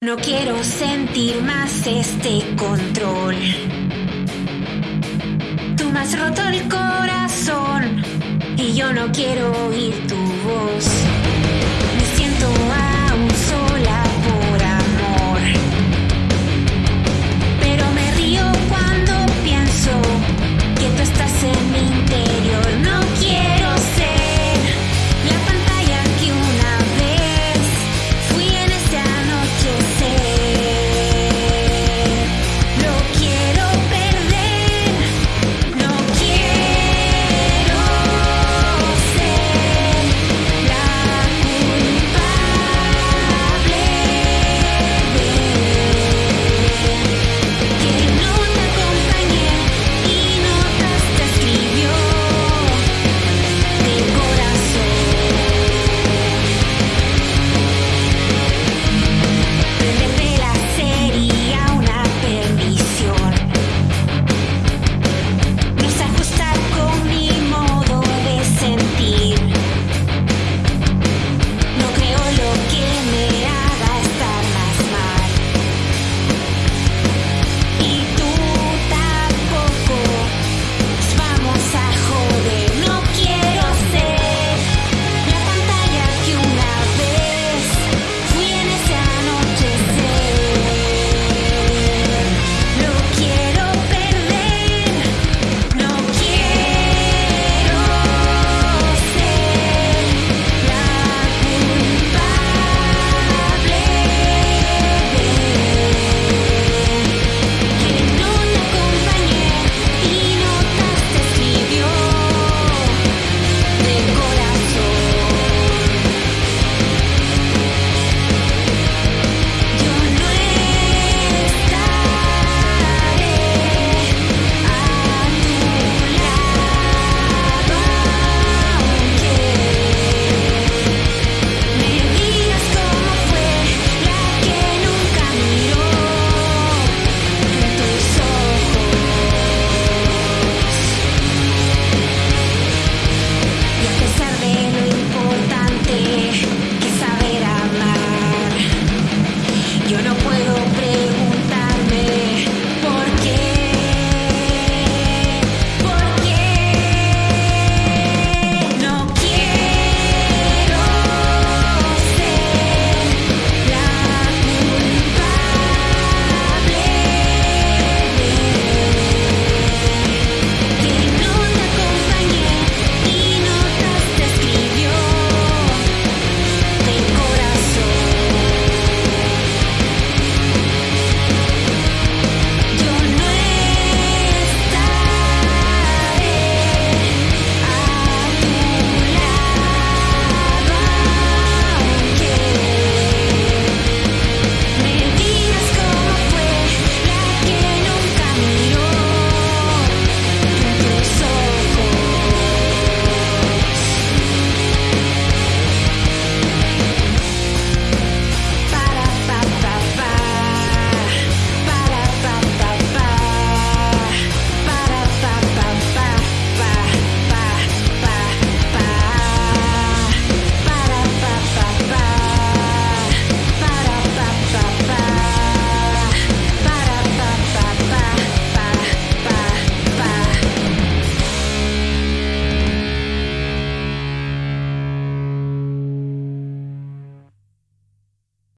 No quiero sentir más este control. Tú me has roto el corazón y yo no quiero oír tu voz.